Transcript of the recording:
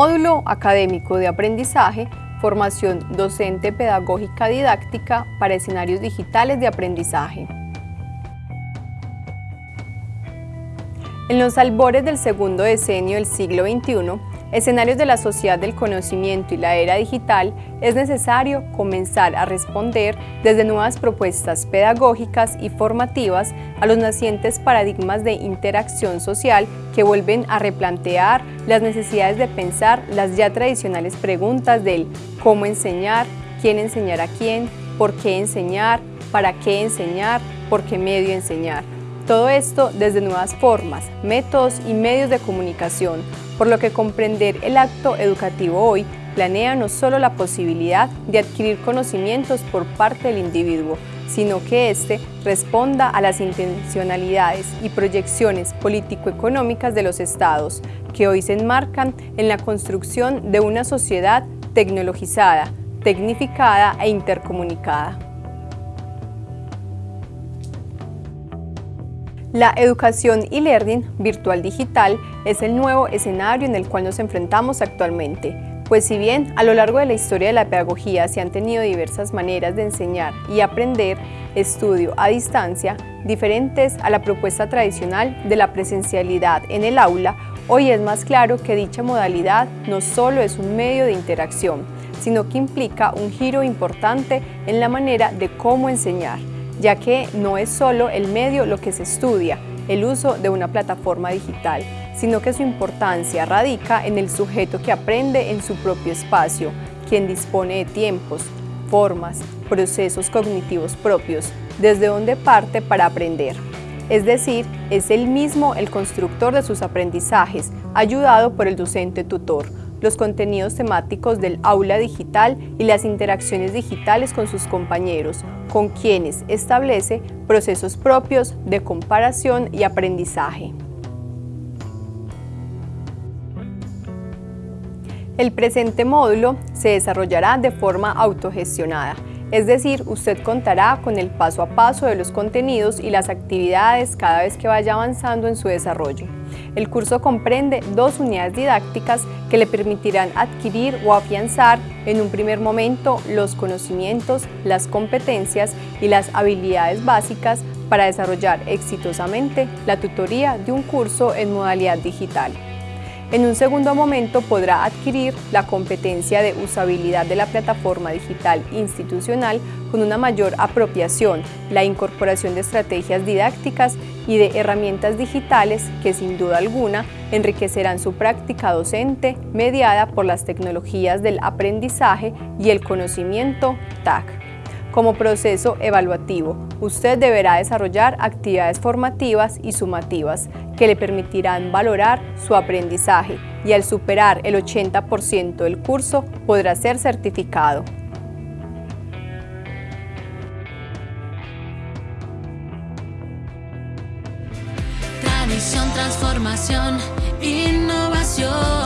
Módulo Académico de Aprendizaje, formación docente pedagógica didáctica para escenarios digitales de aprendizaje. En los albores del segundo decenio del siglo XXI, escenarios de la sociedad del conocimiento y la era digital, es necesario comenzar a responder desde nuevas propuestas pedagógicas y formativas a los nacientes paradigmas de interacción social que vuelven a replantear las necesidades de pensar las ya tradicionales preguntas del cómo enseñar, quién enseñar a quién, por qué enseñar, para qué enseñar, por qué medio enseñar. Todo esto desde nuevas formas, métodos y medios de comunicación, por lo que comprender el acto educativo hoy planea no solo la posibilidad de adquirir conocimientos por parte del individuo, sino que éste responda a las intencionalidades y proyecciones político-económicas de los estados, que hoy se enmarcan en la construcción de una sociedad tecnologizada, tecnificada e intercomunicada. La educación y learning virtual digital es el nuevo escenario en el cual nos enfrentamos actualmente, pues si bien a lo largo de la historia de la pedagogía se han tenido diversas maneras de enseñar y aprender estudio a distancia, diferentes a la propuesta tradicional de la presencialidad en el aula, hoy es más claro que dicha modalidad no solo es un medio de interacción, sino que implica un giro importante en la manera de cómo enseñar, ya que no es solo el medio lo que se estudia, el uso de una plataforma digital, sino que su importancia radica en el sujeto que aprende en su propio espacio, quien dispone de tiempos, formas, procesos cognitivos propios, desde donde parte para aprender. Es decir, es él mismo el constructor de sus aprendizajes, ayudado por el docente tutor, los contenidos temáticos del aula digital y las interacciones digitales con sus compañeros, con quienes establece procesos propios de comparación y aprendizaje. El presente módulo se desarrollará de forma autogestionada, es decir, usted contará con el paso a paso de los contenidos y las actividades cada vez que vaya avanzando en su desarrollo. El curso comprende dos unidades didácticas que le permitirán adquirir o afianzar en un primer momento los conocimientos, las competencias y las habilidades básicas para desarrollar exitosamente la tutoría de un curso en modalidad digital. En un segundo momento podrá adquirir la competencia de usabilidad de la plataforma digital institucional con una mayor apropiación, la incorporación de estrategias didácticas y de herramientas digitales que sin duda alguna enriquecerán su práctica docente mediada por las tecnologías del aprendizaje y el conocimiento TAC. Como proceso evaluativo, usted deberá desarrollar actividades formativas y sumativas que le permitirán valorar su aprendizaje y al superar el 80% del curso podrá ser certificado. Tradición, transformación, innovación.